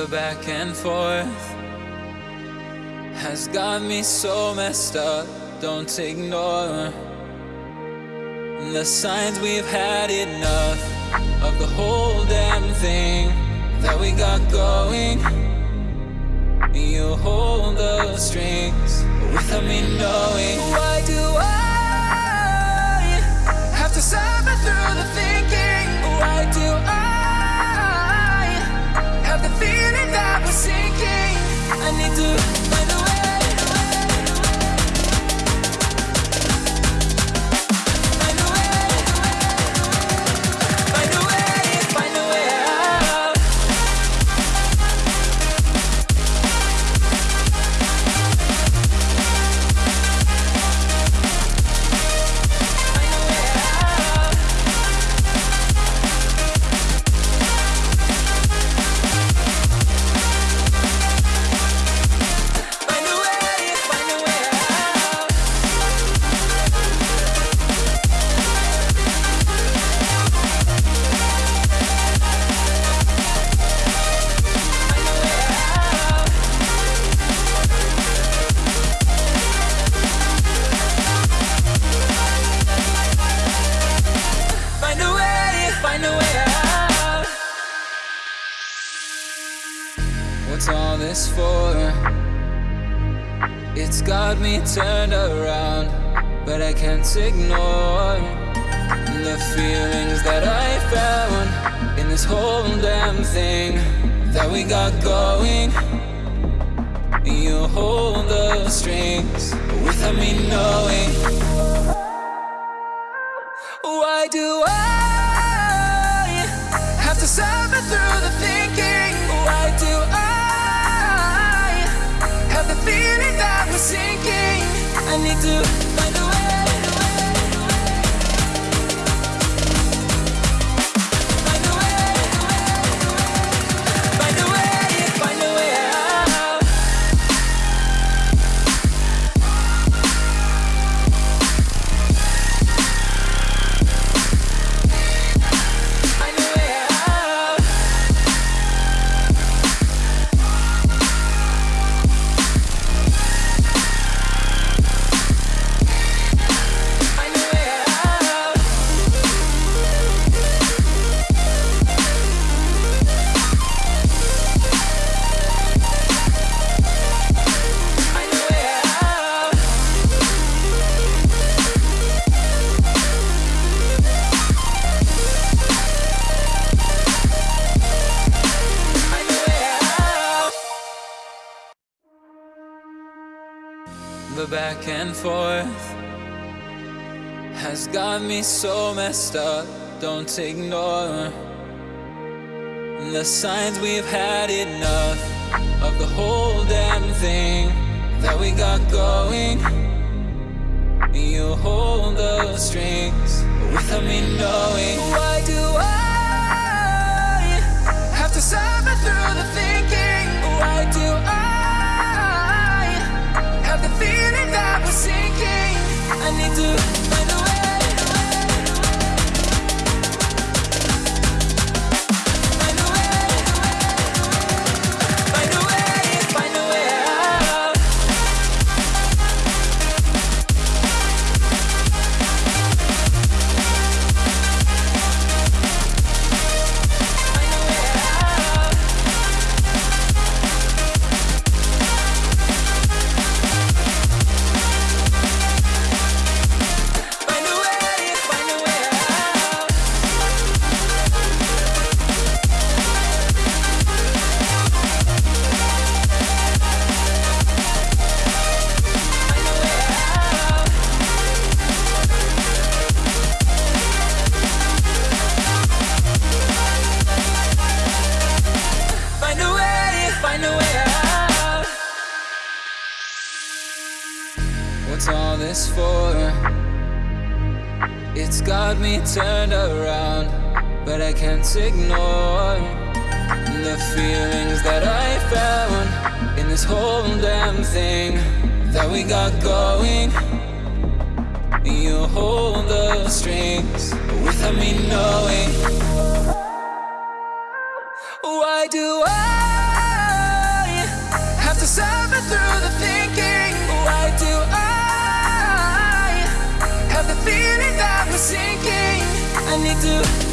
The back and forth has got me so messed up. Don't ignore the signs we've had enough of the whole damn thing that we got going. You hold the strings without me knowing. Why do this for? It's got me turned around, but I can't ignore the feelings that I found in this whole damn thing that we got going. You hold the strings without me knowing. Why do I I need back and forth has got me so messed up. Don't ignore the signs we've had enough of the whole damn thing that we got going. You hold the strings without me knowing. What's all this for? It's got me turned around, but I can't ignore the feelings that I found in this whole damn thing that we got going. You hold the strings without me knowing. Why do I I need to